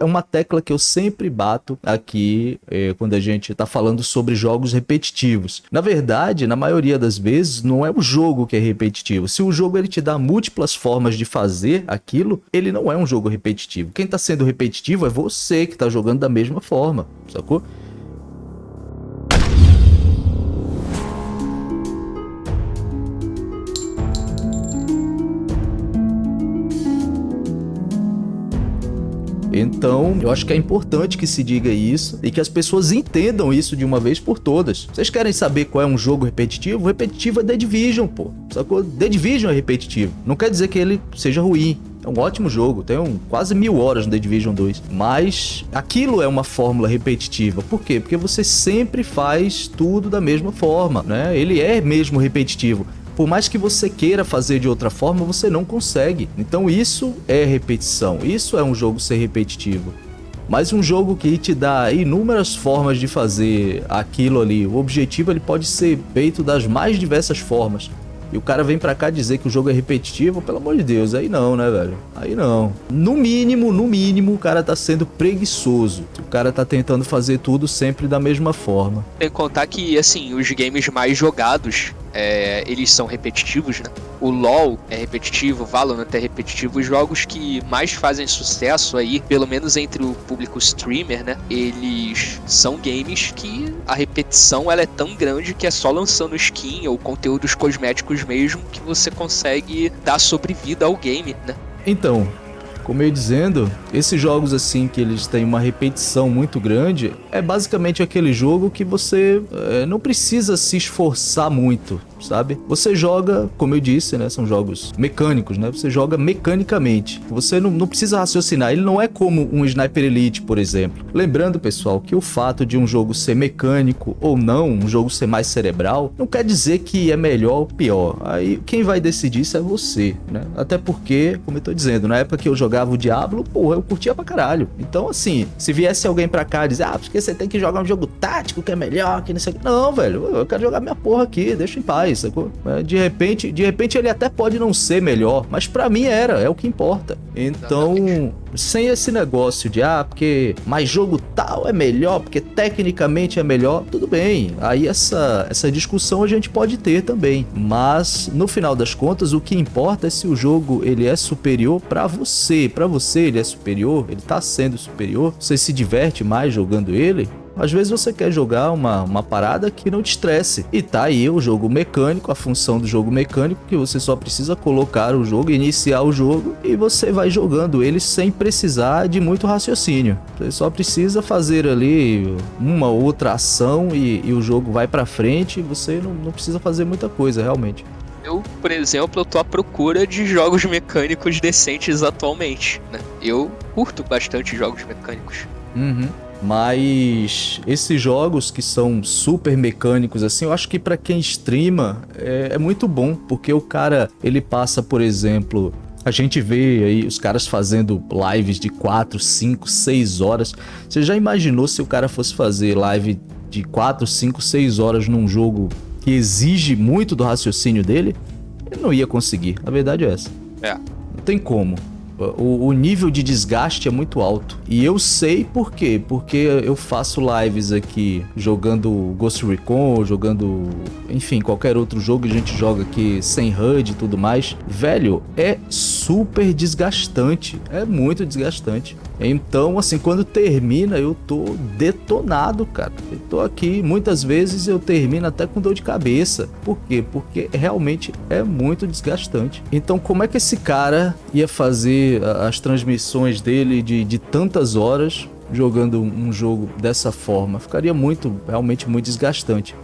é uma tecla que eu sempre bato aqui é, quando a gente está falando sobre jogos repetitivos. Na verdade, na maioria das vezes, não é o jogo que é repetitivo. Se o jogo ele te dá múltiplas formas de fazer aquilo, ele não é um jogo repetitivo. Quem está sendo repetitivo é você que está jogando da mesma forma, sacou? Então, eu acho que é importante que se diga isso e que as pessoas entendam isso de uma vez por todas. Vocês querem saber qual é um jogo repetitivo? Repetitivo é The Division, pô. Sacou? The Division é repetitivo. Não quer dizer que ele seja ruim. É um ótimo jogo, tem um, quase mil horas no The Division 2. Mas aquilo é uma fórmula repetitiva. Por quê? Porque você sempre faz tudo da mesma forma, né? Ele é mesmo repetitivo por mais que você queira fazer de outra forma, você não consegue. Então isso é repetição, isso é um jogo ser repetitivo. Mas um jogo que te dá inúmeras formas de fazer aquilo ali, o objetivo ele pode ser feito das mais diversas formas. E o cara vem pra cá dizer que o jogo é repetitivo, pelo amor de Deus, aí não, né, velho? Aí não. No mínimo, no mínimo, o cara tá sendo preguiçoso. O cara tá tentando fazer tudo sempre da mesma forma. Tem que contar que, assim, os games mais jogados é, eles são repetitivos, né? O LoL é repetitivo, o Valorant é repetitivo. Os jogos que mais fazem sucesso aí, pelo menos entre o público streamer, né? Eles são games que a repetição ela é tão grande que é só lançando skin ou conteúdos cosméticos mesmo que você consegue dar sobrevida ao game, né? Então, como eu ia dizendo, esses jogos assim que eles têm uma repetição muito grande, é basicamente aquele jogo que você é, não precisa se esforçar muito sabe? Você joga, como eu disse, né? São jogos mecânicos, né? Você joga mecanicamente. Você não, não precisa raciocinar. Ele não é como um Sniper Elite, por exemplo. Lembrando, pessoal, que o fato de um jogo ser mecânico ou não, um jogo ser mais cerebral, não quer dizer que é melhor ou pior. Aí quem vai decidir isso é você, né? Até porque, como eu tô dizendo, na época que eu jogava o Diablo, porra, eu curtia pra caralho. Então, assim, se viesse alguém pra cá e dizer, ah, porque você tem que jogar um jogo tático que é melhor, que não sei o que. Não, velho, eu quero jogar minha porra aqui, deixa em paz sacou? É, de repente, de repente ele até pode não ser melhor, mas para mim era, é o que importa. Então, sem esse negócio de, ah, porque mais jogo tal é melhor, porque tecnicamente é melhor, tudo bem. Aí essa, essa discussão a gente pode ter também. Mas, no final das contas, o que importa é se o jogo ele é superior para você. Para você ele é superior, ele tá sendo superior, você se diverte mais jogando ele, às vezes você quer jogar uma, uma parada que não te estresse. E tá aí o jogo mecânico, a função do jogo mecânico, que você só precisa colocar o jogo, iniciar o jogo e você vai jogando ele sem precisar de muito raciocínio. Você só precisa fazer ali uma outra ação e, e o jogo vai pra frente e você não, não precisa fazer muita coisa, realmente. Eu, por exemplo, eu tô à procura de jogos mecânicos decentes atualmente, né? Eu curto bastante jogos mecânicos. Uhum. Mas esses jogos que são super mecânicos assim, eu acho que para quem streama é, é, muito bom, porque o cara, ele passa, por exemplo, a gente vê aí os caras fazendo lives de 4, 5, 6 horas. Você já imaginou se o cara fosse fazer live de 4, 5, 6 horas num jogo que exige muito do raciocínio dele? Ele não ia conseguir, a verdade é essa. É. Não tem como o, o, nível de desgaste é muito alto. E eu sei por quê. Porque eu faço lives aqui jogando Ghost Recon, jogando, enfim, qualquer outro jogo que a gente joga aqui sem HUD e tudo mais. Velho, é super desgastante. É muito desgastante. Então, assim, quando termina, eu tô detonado, cara. Eu tô aqui, muitas vezes eu termino até com dor de cabeça. Por quê? Porque realmente é muito desgastante. Então, como é que esse cara ia fazer as transmissões dele de, de tantas horas jogando um jogo dessa forma? Ficaria muito, realmente muito desgastante.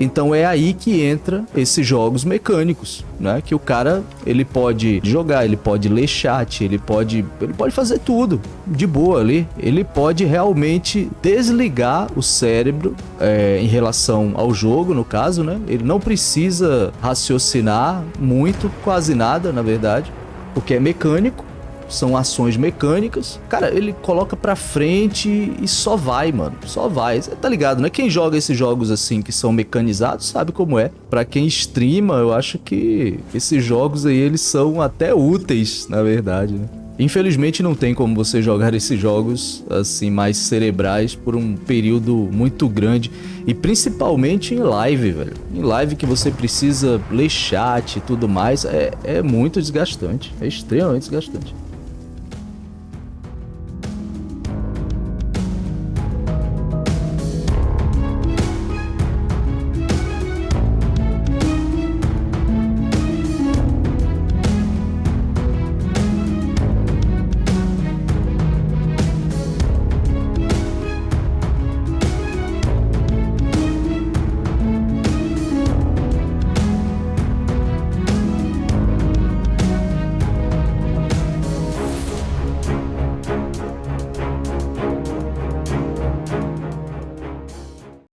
Então é aí que entra esses jogos mecânicos, né? Que o cara, ele pode jogar, ele pode ler chat, ele pode, ele pode fazer tudo de boa ali. Ele pode realmente desligar o cérebro é, em relação ao jogo, no caso, né? Ele não precisa raciocinar muito, quase nada, na verdade, porque é mecânico são ações mecânicas. Cara, ele coloca pra frente e só vai, mano. Só vai. Você tá ligado, né? Quem joga esses jogos assim que são mecanizados sabe como é. Pra quem streama, eu acho que esses jogos aí eles são até úteis, na verdade, né? Infelizmente não tem como você jogar esses jogos assim mais cerebrais por um período muito grande e principalmente em live, velho. Em live que você precisa ler chat e tudo mais, é, é muito desgastante, é extremamente desgastante.